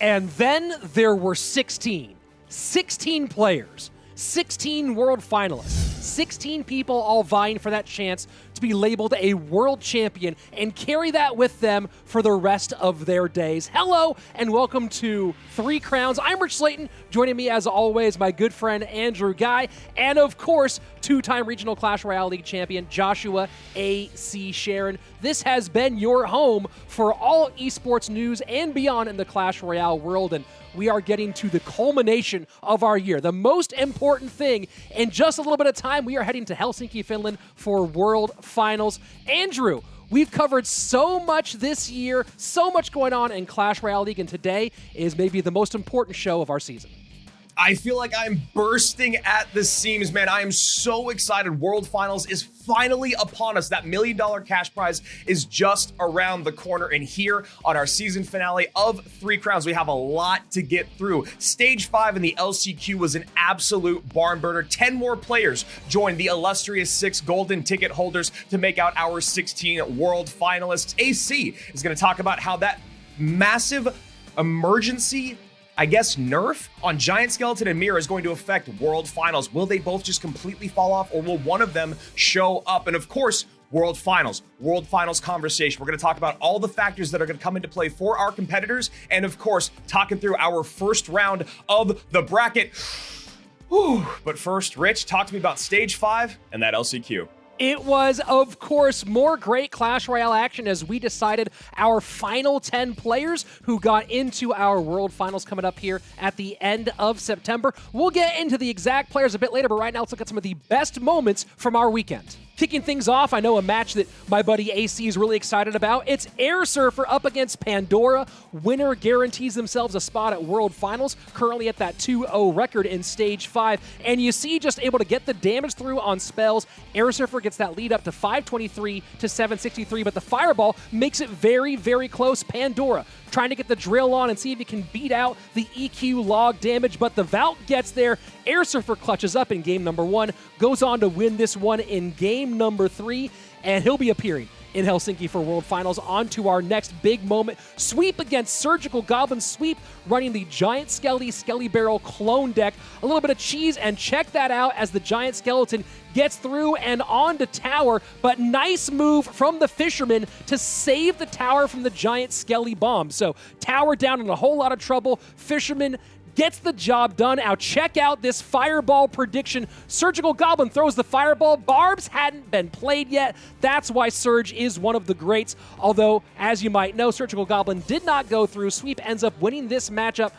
And then there were 16. 16 players, 16 world finalists, 16 people all vying for that chance to be labeled a world champion and carry that with them for the rest of their days. Hello and welcome to Three Crowns. I'm Rich Slayton. Joining me as always, my good friend Andrew Guy, and of course, two-time regional Clash Royale League champion Joshua A.C. Sharon. This has been your home for all esports news and beyond in the Clash Royale world, and we are getting to the culmination of our year. The most important thing in just a little bit of time, we are heading to Helsinki, Finland for World Finals. Andrew, We've covered so much this year, so much going on in Clash Royale League, and today is maybe the most important show of our season. I feel like I'm bursting at the seams, man. I am so excited. World Finals is finally upon us. That million dollar cash prize is just around the corner. And here on our season finale of Three Crowns, we have a lot to get through. Stage five in the LCQ was an absolute barn burner. 10 more players joined the illustrious six golden ticket holders to make out our 16 world finalists. AC is going to talk about how that massive emergency I guess nerf on Giant Skeleton and Mirror is going to affect World Finals. Will they both just completely fall off or will one of them show up? And of course, World Finals, World Finals conversation. We're going to talk about all the factors that are going to come into play for our competitors. And of course, talking through our first round of the bracket. Whew. But first, Rich, talk to me about stage five and that LCQ. It was, of course, more great Clash Royale action as we decided our final 10 players who got into our World Finals coming up here at the end of September. We'll get into the exact players a bit later, but right now let's look at some of the best moments from our weekend. Kicking things off, I know a match that my buddy AC is really excited about. It's Air Surfer up against Pandora. Winner guarantees themselves a spot at World Finals, currently at that 2-0 record in Stage 5. And you see just able to get the damage through on spells. Air Surfer gets that lead up to 523 to 763, but the Fireball makes it very, very close. Pandora trying to get the drill on and see if he can beat out the EQ log damage, but the Valk gets there. Air Surfer clutches up in game number one, goes on to win this one in game number three, and he'll be appearing in Helsinki for World Finals. On to our next big moment. Sweep against Surgical Goblin Sweep, running the Giant Skelly Skelly Barrel clone deck. A little bit of cheese, and check that out as the Giant Skeleton gets through and on to tower, but nice move from the Fisherman to save the tower from the Giant Skelly bomb. So tower down in a whole lot of trouble. Fisherman gets the job done. Now check out this fireball prediction. Surgical Goblin throws the fireball. Barbs hadn't been played yet. That's why Surge is one of the greats. Although, as you might know, Surgical Goblin did not go through. Sweep ends up winning this matchup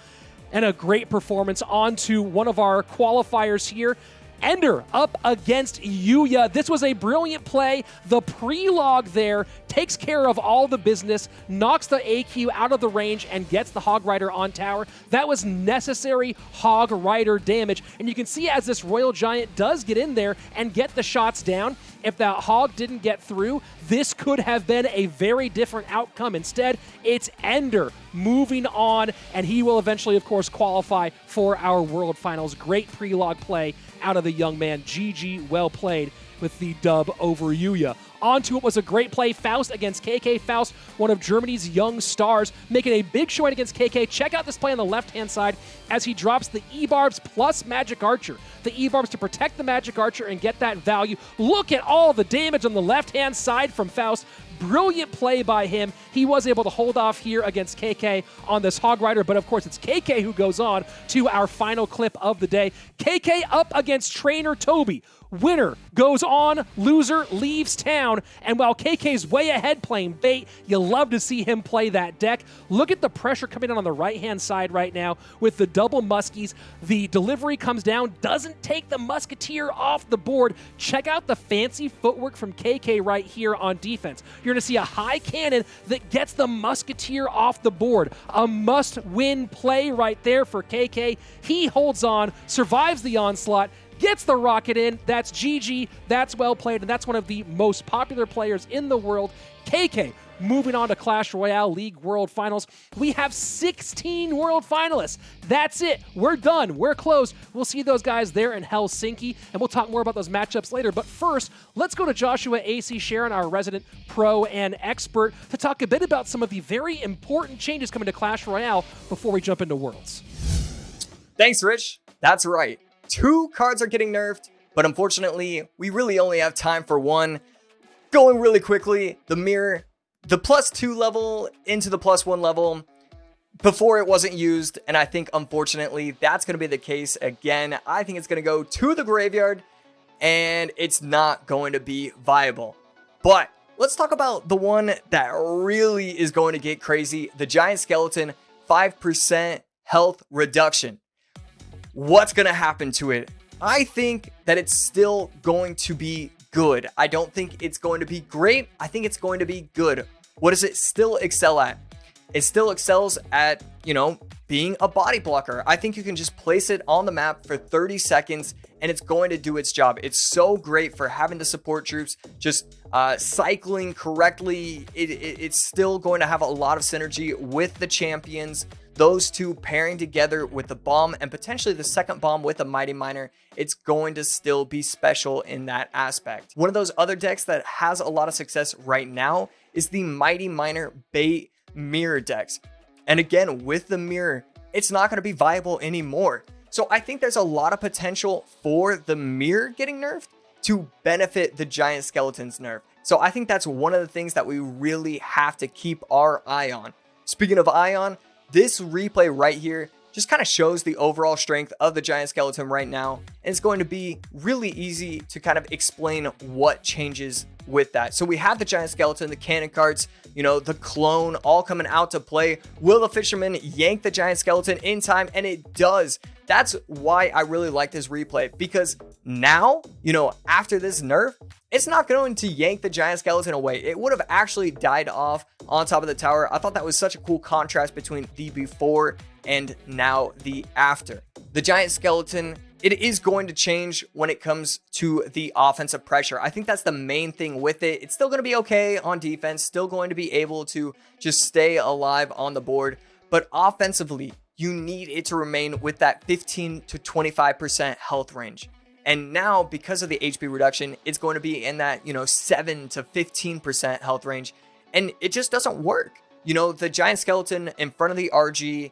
and a great performance onto one of our qualifiers here. Ender up against Yuya. This was a brilliant play. The pre-log there takes care of all the business, knocks the AQ out of the range, and gets the Hog Rider on tower. That was necessary Hog Rider damage. And you can see as this Royal Giant does get in there and get the shots down, if that Hog didn't get through, this could have been a very different outcome. Instead, it's Ender moving on, and he will eventually, of course, qualify for our World Finals. Great pre-log play out of the young man. GG, well played with the dub over Yuya. Onto it was a great play. Faust against KK. Faust, one of Germany's young stars, making a big showing against KK. Check out this play on the left-hand side as he drops the E-Barbs plus Magic Archer. The E-Barbs to protect the Magic Archer and get that value. Look at all the damage on the left-hand side from Faust. Brilliant play by him. He was able to hold off here against KK on this Hog Rider, but of course it's KK who goes on to our final clip of the day. KK up against Trainer Toby. Winner goes on, loser leaves town. And while KK's way ahead playing bait, you love to see him play that deck. Look at the pressure coming in on the right-hand side right now with the double muskies. The delivery comes down, doesn't take the musketeer off the board. Check out the fancy footwork from KK right here on defense. You're going to see a high cannon that gets the musketeer off the board. A must-win play right there for KK. He holds on, survives the onslaught, gets the rocket in. That's GG. That's well played, and that's one of the most popular players in the world. KK moving on to Clash Royale League World Finals. We have 16 World Finalists. That's it. We're done. We're closed. We'll see those guys there in Helsinki, and we'll talk more about those matchups later. But first, let's go to Joshua AC Sharon, our resident pro and expert, to talk a bit about some of the very important changes coming to Clash Royale before we jump into Worlds. Thanks, Rich. That's right. Two cards are getting nerfed, but unfortunately, we really only have time for one. Going really quickly, the mirror the plus two level into the plus one level before it wasn't used. And I think, unfortunately, that's going to be the case again. I think it's going to go to the graveyard and it's not going to be viable. But let's talk about the one that really is going to get crazy the giant skeleton 5% health reduction. What's going to happen to it? I think that it's still going to be good. I don't think it's going to be great. I think it's going to be good. What does it still excel at? It still excels at, you know, being a body blocker. I think you can just place it on the map for 30 seconds and it's going to do its job. It's so great for having to support troops, just uh, cycling correctly. It, it, it's still going to have a lot of synergy with the champions. Those two pairing together with the bomb and potentially the second bomb with a Mighty Miner, it's going to still be special in that aspect. One of those other decks that has a lot of success right now is the Mighty Miner Bait Mirror decks. And again, with the mirror, it's not going to be viable anymore. So I think there's a lot of potential for the mirror getting nerfed to benefit the giant skeletons nerf. So I think that's one of the things that we really have to keep our eye on. Speaking of eye on, this replay right here just kind of shows the overall strength of the giant skeleton right now. And it's going to be really easy to kind of explain what changes with that. So we have the giant skeleton, the cannon carts, you know, the clone all coming out to play. Will the fisherman yank the giant skeleton in time? And it does. That's why I really like this replay because now, you know, after this nerf, it's not going to yank the giant skeleton away. It would have actually died off on top of the tower. I thought that was such a cool contrast between the before and now the after. The giant skeleton it is going to change when it comes to the offensive pressure. I think that's the main thing with it. It's still going to be okay on defense, still going to be able to just stay alive on the board. But offensively, you need it to remain with that 15 to 25% health range. And now, because of the HP reduction, it's going to be in that, you know, 7 to 15% health range. And it just doesn't work. You know, the giant skeleton in front of the RG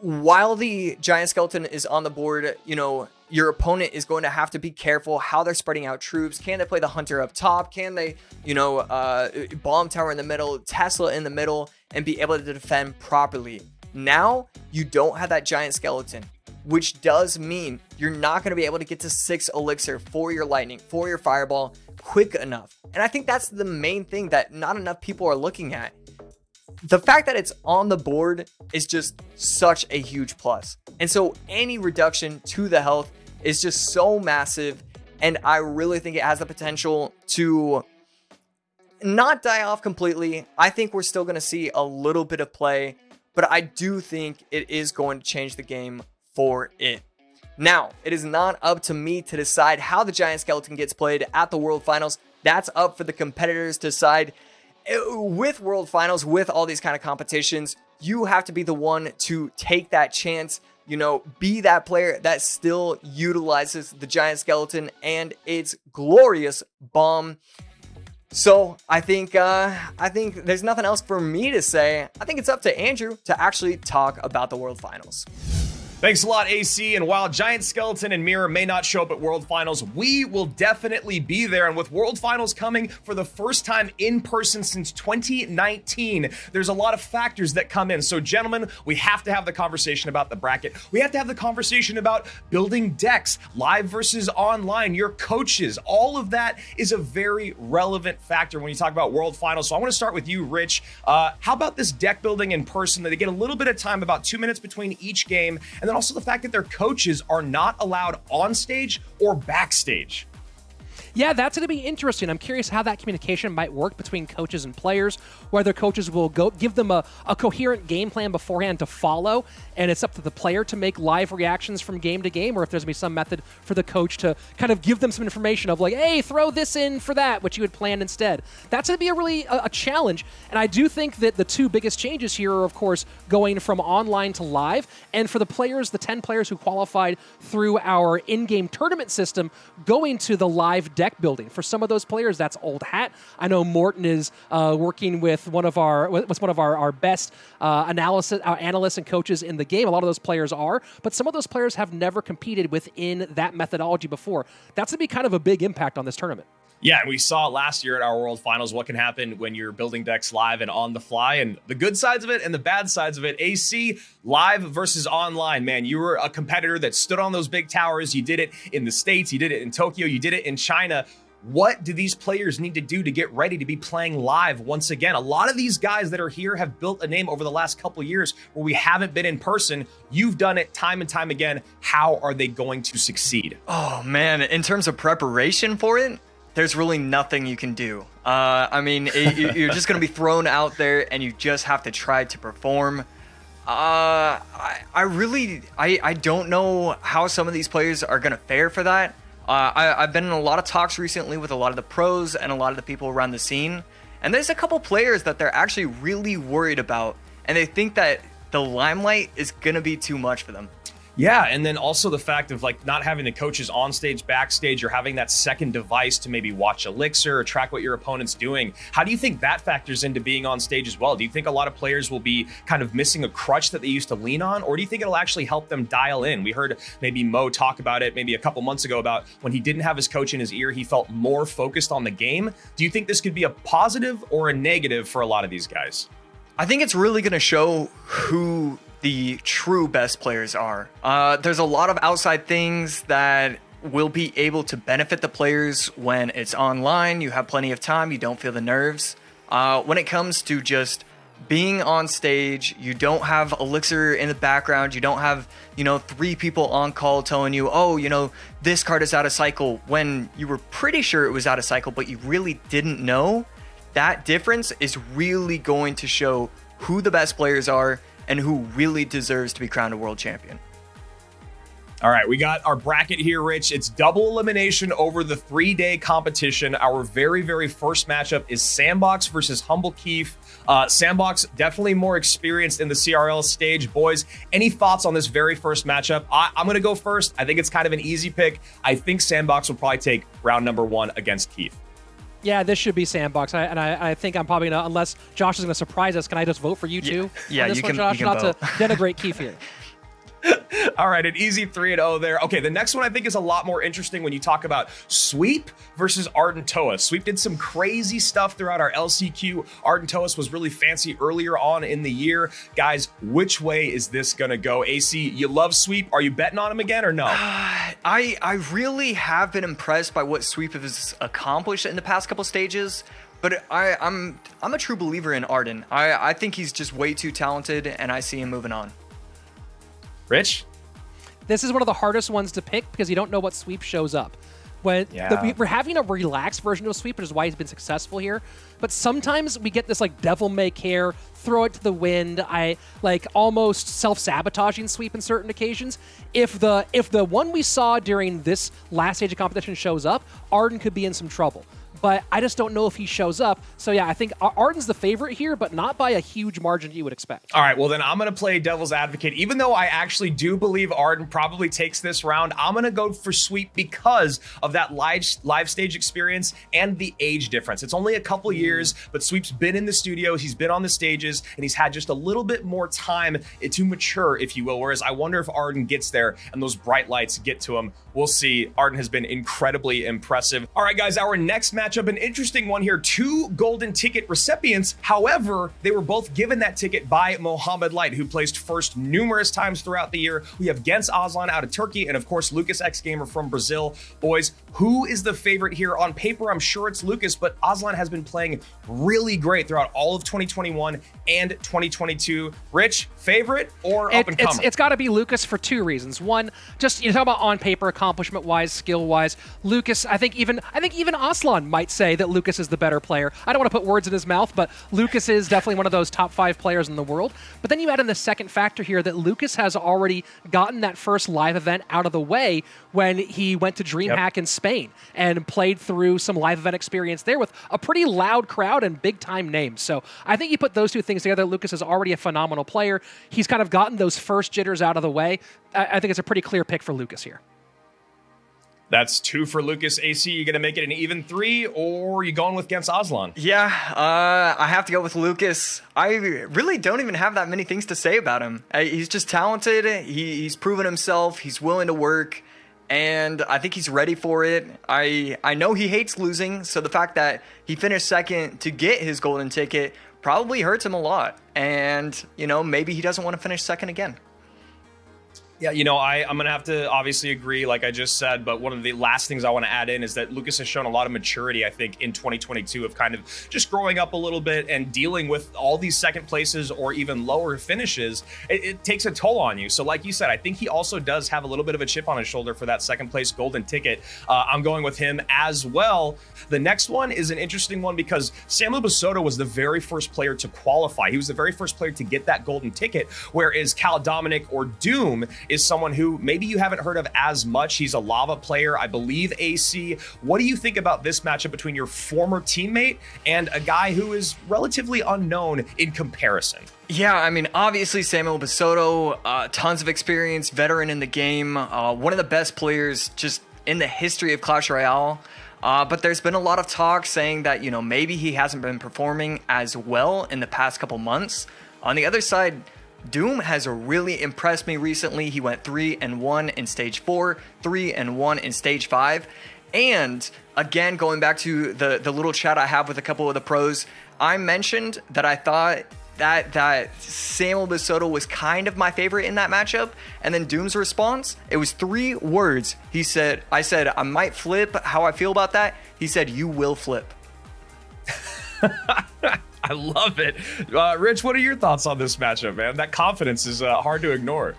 while the giant skeleton is on the board, you know, your opponent is going to have to be careful how they're spreading out troops. Can they play the hunter up top? Can they, you know, uh, bomb tower in the middle, Tesla in the middle, and be able to defend properly? Now, you don't have that giant skeleton, which does mean you're not going to be able to get to six elixir for your lightning, for your fireball quick enough. And I think that's the main thing that not enough people are looking at the fact that it's on the board is just such a huge plus. And so any reduction to the health is just so massive. And I really think it has the potential to not die off completely. I think we're still going to see a little bit of play, but I do think it is going to change the game for it. Now, it is not up to me to decide how the Giant Skeleton gets played at the World Finals. That's up for the competitors to decide with World Finals, with all these kind of competitions, you have to be the one to take that chance, you know, be that player that still utilizes the giant skeleton and its glorious bomb. So I think uh, I think there's nothing else for me to say. I think it's up to Andrew to actually talk about the World Finals. Thanks a lot, AC. And while Giant Skeleton and Mirror may not show up at World Finals, we will definitely be there. And with World Finals coming for the first time in person since 2019, there's a lot of factors that come in. So, gentlemen, we have to have the conversation about the bracket. We have to have the conversation about building decks, live versus online, your coaches. All of that is a very relevant factor when you talk about World Finals. So, I want to start with you, Rich. Uh, how about this deck building in person? That they get a little bit of time, about two minutes between each game. And then also the fact that their coaches are not allowed on stage or backstage. Yeah, that's going to be interesting. I'm curious how that communication might work between coaches and players, whether coaches will go give them a, a coherent game plan beforehand to follow, and it's up to the player to make live reactions from game to game, or if there's going to be some method for the coach to kind of give them some information of like, hey, throw this in for that, which you had planned instead. That's going to be a really a, a challenge, and I do think that the two biggest changes here are, of course, going from online to live, and for the players, the 10 players who qualified through our in-game tournament system, going to the live deck deck building. For some of those players, that's old hat. I know Morten is uh, working with one of our with one of our, our best uh, analysis our analysts and coaches in the game. A lot of those players are, but some of those players have never competed within that methodology before. That's gonna be kind of a big impact on this tournament. Yeah, we saw last year at our World Finals what can happen when you're building decks live and on the fly, and the good sides of it and the bad sides of it. AC live versus online, man. You were a competitor that stood on those big towers. You did it in the States, you did it in Tokyo, you did it in China. What do these players need to do to get ready to be playing live once again? A lot of these guys that are here have built a name over the last couple years where we haven't been in person. You've done it time and time again. How are they going to succeed? Oh, man. In terms of preparation for it, there's really nothing you can do. Uh, I mean, it, you're just going to be thrown out there and you just have to try to perform. Uh, I, I really, I, I don't know how some of these players are going to fare for that. Uh, I, I've been in a lot of talks recently with a lot of the pros and a lot of the people around the scene. And there's a couple players that they're actually really worried about. And they think that the limelight is going to be too much for them. Yeah, and then also the fact of like not having the coaches on stage, backstage, or having that second device to maybe watch Elixir or track what your opponent's doing. How do you think that factors into being on stage as well? Do you think a lot of players will be kind of missing a crutch that they used to lean on, or do you think it'll actually help them dial in? We heard maybe Mo talk about it maybe a couple months ago about when he didn't have his coach in his ear, he felt more focused on the game. Do you think this could be a positive or a negative for a lot of these guys? I think it's really going to show who the true best players are. Uh, there's a lot of outside things that will be able to benefit the players when it's online. You have plenty of time, you don't feel the nerves. Uh, when it comes to just being on stage, you don't have Elixir in the background, you don't have, you know, three people on call telling you, oh, you know, this card is out of cycle when you were pretty sure it was out of cycle, but you really didn't know. That difference is really going to show who the best players are and who really deserves to be crowned a world champion. All right, we got our bracket here, Rich. It's double elimination over the three day competition. Our very, very first matchup is Sandbox versus Humble Keef. Uh, Sandbox definitely more experienced in the CRL stage. Boys, any thoughts on this very first matchup? I, I'm going to go first. I think it's kind of an easy pick. I think Sandbox will probably take round number one against Keef. Yeah, this should be sandbox, I, and I, I, think I'm probably gonna unless Josh is gonna surprise us. Can I just vote for you too? Yeah, yeah you, one, can, Josh, you can not vote. to denigrate Keith here. All right, an easy 3 and 0 there. Okay, the next one I think is a lot more interesting when you talk about Sweep versus Ardent Toa. Sweep did some crazy stuff throughout our LCQ. Ardent Toas was really fancy earlier on in the year. Guys, which way is this going to go? AC, you love Sweep. Are you betting on him again or no? Uh, I I really have been impressed by what Sweep has accomplished in the past couple stages. But I, I'm I'm a true believer in Arden. I, I think he's just way too talented, and I see him moving on. Rich? This is one of the hardest ones to pick because you don't know what sweep shows up. When yeah. the, we're having a relaxed version of sweep, which is why he's been successful here. But sometimes we get this like devil may care, throw it to the wind. I like almost self-sabotaging sweep in certain occasions. If the if the one we saw during this last stage of competition shows up, Arden could be in some trouble but I just don't know if he shows up. So yeah, I think Arden's the favorite here, but not by a huge margin you would expect. All right, well then I'm going to play devil's advocate. Even though I actually do believe Arden probably takes this round, I'm going to go for Sweep because of that live live stage experience and the age difference. It's only a couple mm. years, but Sweep's been in the studios, he's been on the stages, and he's had just a little bit more time to mature, if you will. Whereas I wonder if Arden gets there and those bright lights get to him. We'll see. Arden has been incredibly impressive. All right, guys, our next match matchup, an interesting one here. Two golden ticket recipients. However, they were both given that ticket by Mohamed Light, who placed first numerous times throughout the year. We have Gens Aslan out of Turkey, and of course, Lucas X Gamer from Brazil. Boys, who is the favorite here? On paper, I'm sure it's Lucas, but Aslan has been playing really great throughout all of 2021 and 2022. Rich, favorite or up and It's, it's got to be Lucas for two reasons. One, just you know, talk about on paper, accomplishment wise, skill wise. Lucas, I think even I think even Aslan might say that Lucas is the better player. I don't want to put words in his mouth, but Lucas is definitely one of those top five players in the world. But then you add in the second factor here that Lucas has already gotten that first live event out of the way when he went to DreamHack yep. in Spain and played through some live event experience there with a pretty loud crowd and big time names. So I think you put those two things together. Lucas is already a phenomenal player. He's kind of gotten those first jitters out of the way. I, I think it's a pretty clear pick for Lucas here. That's two for Lucas AC. You gonna make it an even three, or you going with Gens Aslan? Yeah, uh, I have to go with Lucas. I really don't even have that many things to say about him. Uh, he's just talented. He, he's proven himself. He's willing to work, and I think he's ready for it. I I know he hates losing, so the fact that he finished second to get his golden ticket probably hurts him a lot. And you know, maybe he doesn't want to finish second again. Yeah, you know, I, I'm going to have to obviously agree, like I just said, but one of the last things I want to add in is that Lucas has shown a lot of maturity, I think, in 2022 of kind of just growing up a little bit and dealing with all these second places or even lower finishes. It, it takes a toll on you. So, like you said, I think he also does have a little bit of a chip on his shoulder for that second place golden ticket. Uh, I'm going with him as well. The next one is an interesting one because Samuel Basoto was the very first player to qualify. He was the very first player to get that golden ticket, whereas Cal Dominic or Doom is someone who maybe you haven't heard of as much. He's a lava player, I believe, AC. What do you think about this matchup between your former teammate and a guy who is relatively unknown in comparison? Yeah, I mean, obviously Samuel Basoto, uh, tons of experience, veteran in the game, uh, one of the best players just in the history of Clash Royale. Uh, but there's been a lot of talk saying that, you know, maybe he hasn't been performing as well in the past couple months. On the other side, Doom has really impressed me recently. He went 3 and 1 in stage 4, 3 and 1 in stage 5. And again, going back to the, the little chat I have with a couple of the pros, I mentioned that I thought that that Samuel Basoto was kind of my favorite in that matchup. And then Doom's response, it was three words. He said, I said, I might flip how I feel about that. He said, you will flip. I love it. Uh, Rich, what are your thoughts on this matchup, man? That confidence is uh, hard to ignore.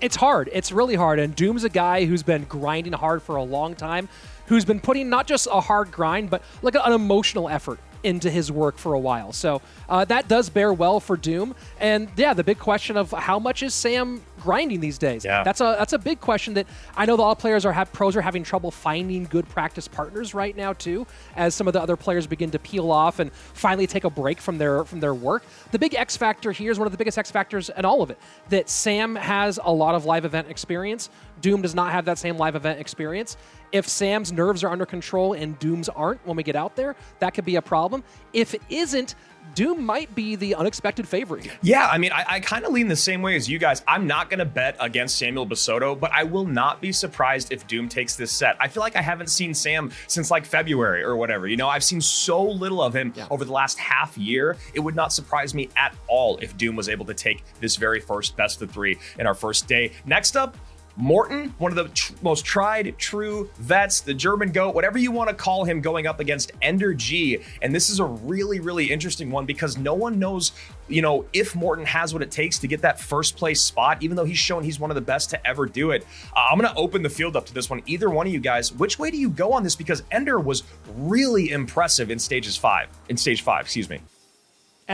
It's hard. It's really hard. And Doom's a guy who's been grinding hard for a long time, who's been putting not just a hard grind, but like an emotional effort into his work for a while. So uh, that does bear well for Doom. And yeah, the big question of how much is Sam grinding these days? Yeah. That's a that's a big question that I know the all players are have pros are having trouble finding good practice partners right now too, as some of the other players begin to peel off and finally take a break from their from their work. The big X factor here is one of the biggest X factors in all of it. That Sam has a lot of live event experience. Doom does not have that same live event experience. If Sam's nerves are under control and Doom's aren't when we get out there, that could be a problem. If it isn't, Doom might be the unexpected favorite. Yeah, I mean, I, I kind of lean the same way as you guys. I'm not going to bet against Samuel Basoto, but I will not be surprised if Doom takes this set. I feel like I haven't seen Sam since like February or whatever. You know, I've seen so little of him yeah. over the last half year. It would not surprise me at all if Doom was able to take this very first best of three in our first day. Next up, Morten, one of the tr- most tried, true vets, the German goat, whatever you want to call him, going up against Ender G. And this is a really, really interesting one because no one knows, you know, if Morten has what it takes to get that first place spot, even though he's shown he's one of the best to ever do it. Uh, I'm going to open the field up to this one. Either one of you guys, which way do you go on this? Because Ender was really impressive in stages five, in stage five, excuse me.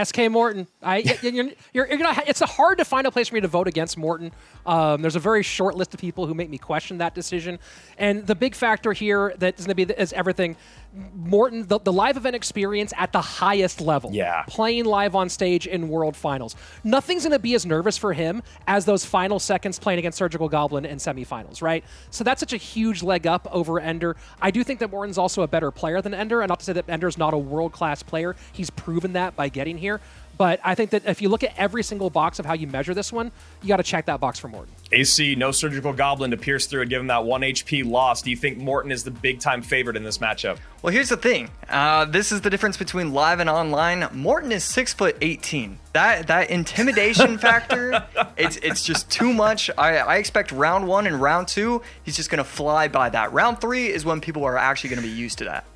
SK Morten. I, you're, you're, you're, gonna. It's hard to find a place for me to vote against Morten. Um, there's a very short list of people who make me question that decision, and the big factor here that is going to be is everything. Morten, the, the live event experience at the highest level. Yeah. Playing live on stage in World Finals. Nothing's going to be as nervous for him as those final seconds playing against Surgical Goblin in semifinals, right? So that's such a huge leg up over Ender. I do think that Morten's also a better player than Ender, and not to say that Ender's not a world class player. He's proven that by getting here. But I think that if you look at every single box of how you measure this one, you got to check that box for Morten. AC, no surgical goblin to pierce through and give him that one HP loss. Do you think Morten is the big time favorite in this matchup? Well, here's the thing. Uh, this is the difference between live and online. Morten is six foot eighteen. That that intimidation factor, it's it's just too much. I, I expect round one and round two, he's just gonna fly by that. Round three is when people are actually gonna be used to that.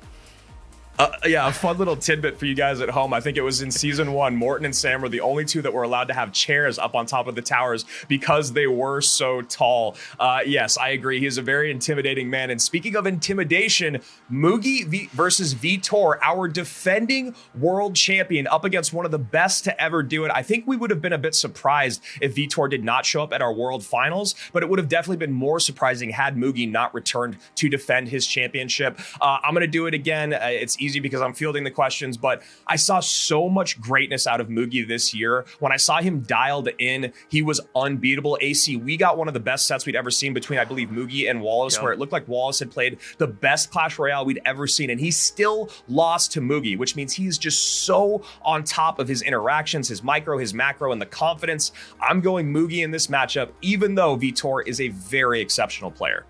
Uh, yeah, a fun little tidbit for you guys at home. I think it was in season one, Morten and Sam were the only two that were allowed to have chairs up on top of the towers because they were so tall. Uh, yes, I agree. He's a very intimidating man. And speaking of intimidation, Mugi v- versus Vitor, our defending world champion, up against one of the best to ever do it. I think we would have been a bit surprised if Vitor did not show up at our world finals, but it would have definitely been more surprising had Mugi not returned to defend his championship. Uh, I'm going to do it again. Uh, it's easy because I'm fielding the questions, but I saw so much greatness out of Mugi this year. When I saw him dialed in, he was unbeatable. AC, we got one of the best sets we'd ever seen between, I believe, Mugi and Wallace, yep. where it looked like Wallace had played the best Clash Royale we'd ever seen, and he still lost to Mugi, which means he's just so on top of his interactions, his micro, his macro, and the confidence. I'm going Mugi in this matchup, even though Vitor is a very exceptional player.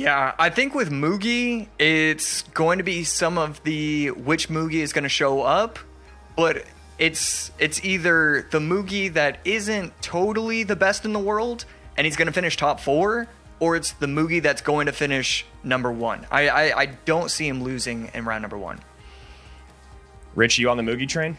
Yeah, I think with Mugi, it's going to be some of the which Mugi is going to show up, but it's it's either the Mugi that isn't totally the best in the world and he's going to finish top four, or it's the Mugi that's going to finish number one. I, I, I don't see him losing in round number one. Rich, you on the Mugi train?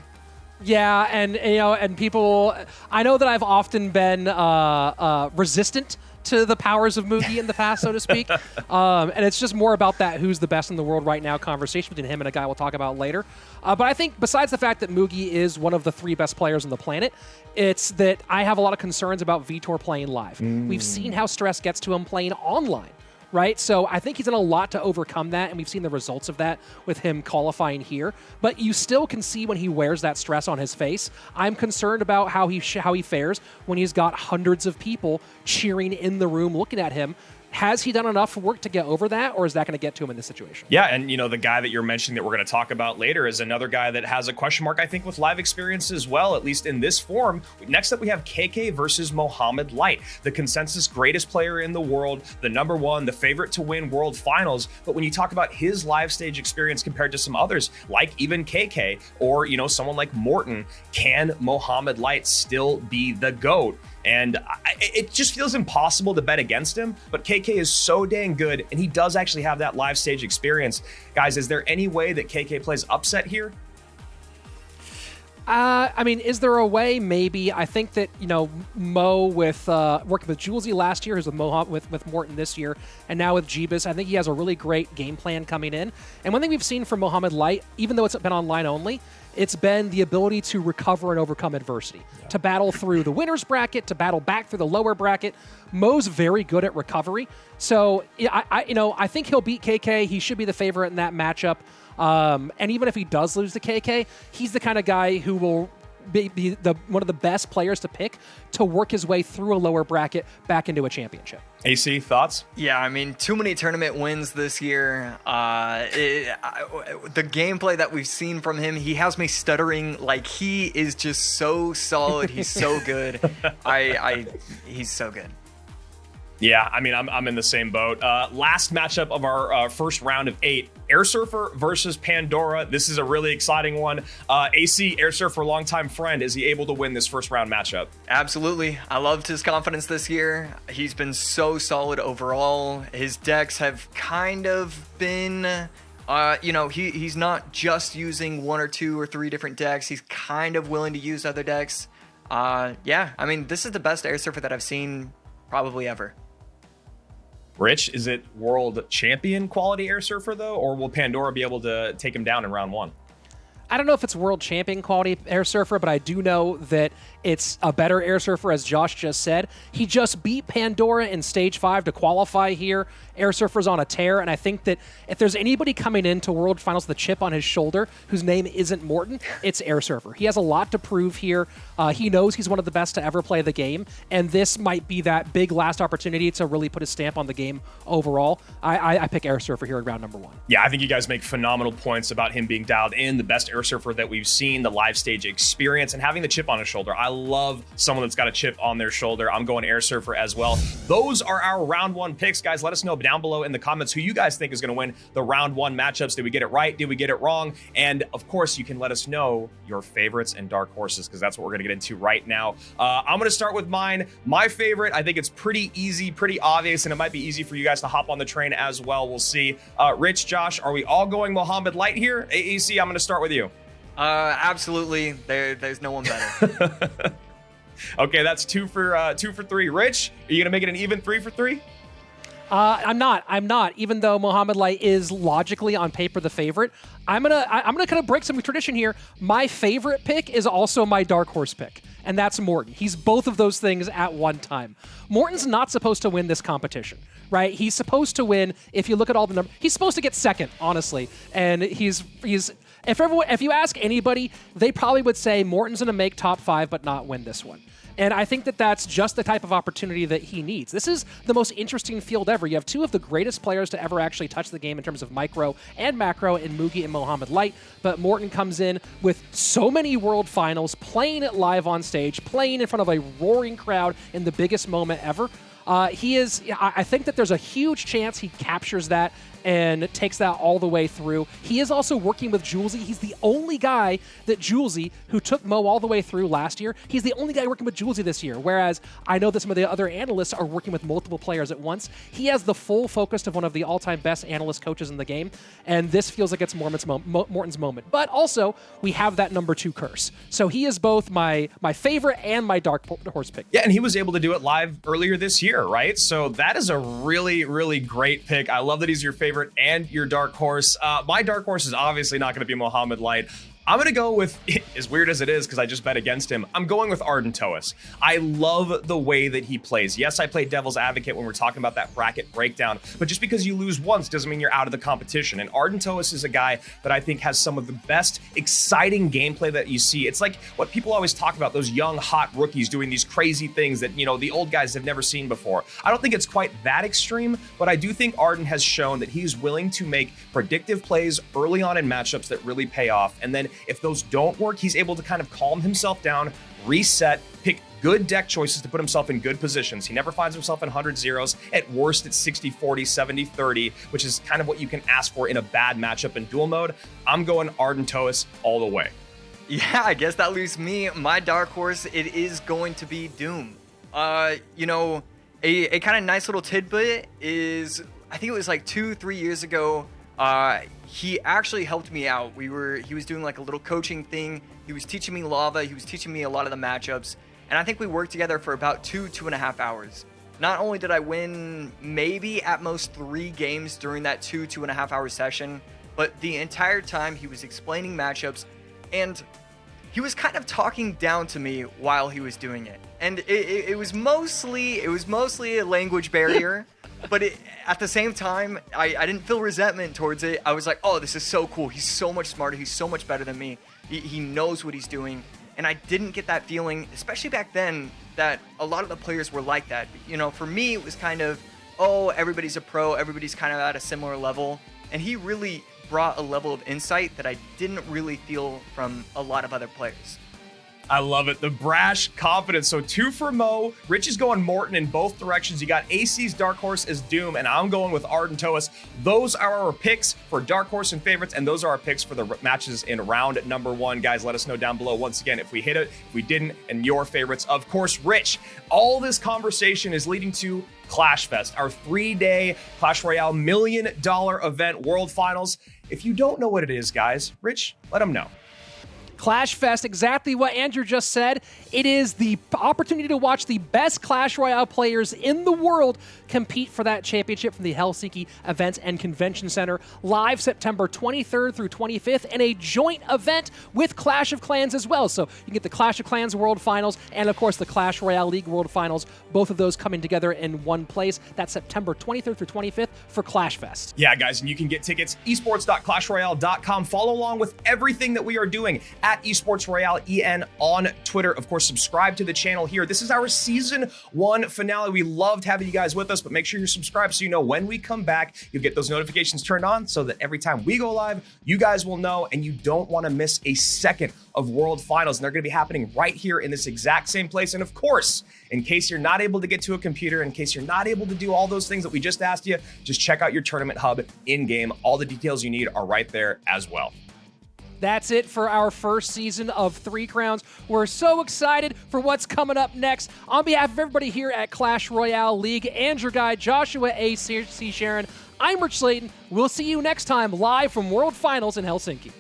Yeah, and you know, and people, I know that I've often been uh, uh, resistant to the powers of Mugi in the past, so to speak. Um, and it's just more about that who's the best in the world right now conversation between him and a guy we'll talk about later. Uh, but I think besides the fact that Mugi is one of the three best players on the planet, it's that I have a lot of concerns about Vitor playing live. Mm. We've seen how stress gets to him playing online right? So I think he's done a lot to overcome that, and we've seen the results of that with him qualifying here. But you still can see when he wears that stress on his face. I'm concerned about how he how he fares when he's got hundreds of people cheering in the room, looking at him has he done enough work to get over that, or is that going to get to him in this situation? Yeah, and you know the guy that you're mentioning that we're going to talk about later is another guy that has a question mark, I think, with live experience as well, at least in this form. Next up, we have KK versus Mohamed Light, the consensus greatest player in the world, the number one, the favorite to win World Finals. But when you talk about his live stage experience compared to some others, like even KK or you know someone like Morten, can Mohamed Light still be the goat? And I, it just feels impossible to bet against him. But KK is so dang good, and he does actually have that live stage experience. Guys, is there any way that KK plays upset here? Uh, I mean, is there a way? Maybe. I think that you know Mo with uh, working with Julesy last year, who's with Mo with with Morten this year, and now with Jeebus. I think he has a really great game plan coming in. And one thing we've seen from Mohamed Light, even though it's been online only, it's been the ability to recover and overcome adversity, yeah. to battle through the winner's bracket, to battle back through the lower bracket. Mo's very good at recovery, so I, I you know I think he'll beat KK. He should be the favorite in that matchup. Um, and even if he does lose to KK, he's the kind of guy who will be, be the one of the best players to pick to work his way through a lower bracket back into a championship. AC thoughts? Yeah, I mean, too many tournament wins this year. Uh, it, I, the gameplay that we've seen from him, he has me stuttering. Like he is just so solid. He's so good. I, I, he's so good. Yeah, I mean, I'm, I'm in the same boat. Uh, last matchup of our uh, first round of eight Air Surfer versus Pandora. This is a really exciting one. Uh, AC, Air Surfer, longtime friend. Is he able to win this first round matchup? Absolutely. I loved his confidence this year. He's been so solid overall. His decks have kind of been. Uh, you know, he, he's not just using one or two or three different decks. He's kind of willing to use other decks. Uh, yeah, I mean, this is the best Air Surfer that I've seen probably ever. Rich, is it world champion quality air surfer though, or will Pandora be able to take him down in round one? I don't know if it's world champion quality air surfer, but I do know that it's a better air surfer, as Josh just said. He just beat Pandora in stage five to qualify here. Air Surfer's on a tear, and I think that if there's anybody coming into World Finals with a chip on his shoulder whose name isn't Morten, it's Air Surfer. He has a lot to prove here. Uh, he knows he's one of the best to ever play the game, and this might be that big last opportunity to really put a stamp on the game overall. I, I, I pick Air Surfer here in round number one. Yeah, I think you guys make phenomenal points about him being dialed in, the best air Airsurfer that we've seen, the live stage experience, and having the chip on his shoulder. I love someone that's got a chip on their shoulder. I'm going Airsurfer as well. Those are our round one picks, guys. Let us know down below in the comments who you guys think is going to win the round one matchups. Did we get it right? Did we get it wrong? And of course, you can let us know your favorites and dark horses because that's what we're going to get into right now. Uh, I'm going to start with mine. My favorite, I think it's pretty easy, pretty obvious, and it might be easy for you guys to hop on the train as well. We'll see. Uh, Rich, Josh, are we all going Mohamed Light here? AC, I'm going to start with you. Uh, absolutely. There, there's no one better. okay, that's two for uh, two for three. Rich, are you gonna make it an even three for three? Uh, I'm not. I'm not. Even though Mohamed Light is logically on paper the favorite, I'm gonna I, am gonna kind of break some tradition here. My favorite pick is also my dark horse pick, and that's Morten. He's both of those things at one time. Morten's not supposed to win this competition, right? He's supposed to win. If you look at all the numbers, he's supposed to get second, honestly, and he's he's. If everyone, if you ask anybody, they probably would say Morten's to make top five, but not win this one. And I think that that's just the type of opportunity that he needs. This is the most interesting field ever. You have two of the greatest players to ever actually touch the game in terms of micro and macro in Mugi and Mohamed Light. But Morten comes in with so many world finals, playing it live on stage, playing in front of a roaring crowd in the biggest moment ever. Uh, he is, I think that there's a huge chance he captures that and takes that all the way through. He is also working with Julesy. He's the only guy that Julesy, who took Mo all the way through last year, he's the only guy working with Julesy this year. Whereas I know that some of the other analysts are working with multiple players at once. He has the full focus of one of the all-time best analyst coaches in the game, and this feels like it's Morten's, mo Morten's moment. But also, we have that number two curse. So he is both my my favorite and my dark horse pick. Yeah, and he was able to do it live earlier this year, right? So that is a really, really great pick. I love that he's your favorite favorite and your dark horse. Uh, my dark horse is obviously not going to be Mohamed Light. I'm going to go with, as weird as it is, because I just bet against him, I'm going with Ardentois. I love the way that he plays. Yes, I play devil's advocate when we're talking about that bracket breakdown, but just because you lose once doesn't mean you're out of the competition. And Ardentois is a guy that I think has some of the best, exciting gameplay that you see. It's like what people always talk about, those young, hot rookies doing these crazy things that, you know, the old guys have never seen before. I don't think it's quite that extreme, but I do think Arden has shown that he's willing to make predictive plays early on in matchups that really pay off. And then if those don't work, he's able to kind of calm himself down, reset, pick good deck choices to put himself in good positions. He never finds himself in 100 zeros. At worst, it's 60 40, 70 30, which is kind of what you can ask for in a bad matchup in duel mode. I'm going Ardentois all the way. Yeah, I guess that leaves me. My dark horse, it is going to be Doom. Uh, you know, a, a kind of nice little tidbit is, I think it was like two, three years ago, uh, he actually helped me out. We were he was doing like a little coaching thing. He was teaching me lava. He was teaching me a lot of the matchups, and I think we worked together for about two two and a half hours. Not only did I win maybe at most three games during that two two and a half hour session, but the entire time he was explaining matchups, and he was kind of talking down to me while he was doing it. And it, it, it was mostly it was mostly a language barrier. but it, at the same time, I, I didn't feel resentment towards it. I was like, oh, this is so cool. He's so much smarter. He's so much better than me. He, he knows what he's doing. And I didn't get that feeling, especially back then, that a lot of the players were like that. You know, for me, it was kind of, oh, everybody's a pro, everybody's kind of at a similar level. And he really brought a level of insight that I didn't really feel from a lot of other players. I love it. The brash confidence. So two for Mo. Rich is going Morten in both directions. You got AC's Dark Horse as Doom, and I'm going with Ardentois. Those are our picks for Dark Horse and favorites, and those are our picks for the matches in round number one. Guys, let us know down below once again if we hit it, if we didn't, and your favorites. Of course, Rich, all this conversation is leading to Clash Fest, our three day Clash Royale million dollar event, World Finals. If you don't know what it is, guys, Rich, let them know. Clash Fest, exactly what Andrew just said. It is the opportunity to watch the best Clash Royale players in the world compete for that championship from the Helsinki Events and Convention Center live September 23rd through 25th and a joint event with Clash of Clans as well. So you get the Clash of Clans World Finals and, of course, the Clash Royale League World Finals, both of those coming together in one place. That's September 23rd through 25th for Clash Fest. Yeah, guys, and you can get tickets esports.clashroyale.com. Follow along with everything that we are doing at Esports Royale EN on Twitter. Of course, subscribe to the channel here. This is our season one finale. We loved having you guys with us, but make sure you're subscribed so you know when we come back, you'll get those notifications turned on so that every time we go live, you guys will know and you don't want to miss a second of World Finals. And they're going to be happening right here in this exact same place. And of course, in case you're not able to get to a computer, in case you're not able to do all those things that we just asked you, just check out your tournament hub in game. All the details you need are right there as well. That's it for our first season of Three Crowns. We're so excited for what's coming up next. On behalf of everybody here at Clash Royale League and your guy, Joshua A. C. Sharon, I'm Rich Slayton. We'll see you next time live from World Finals in Helsinki.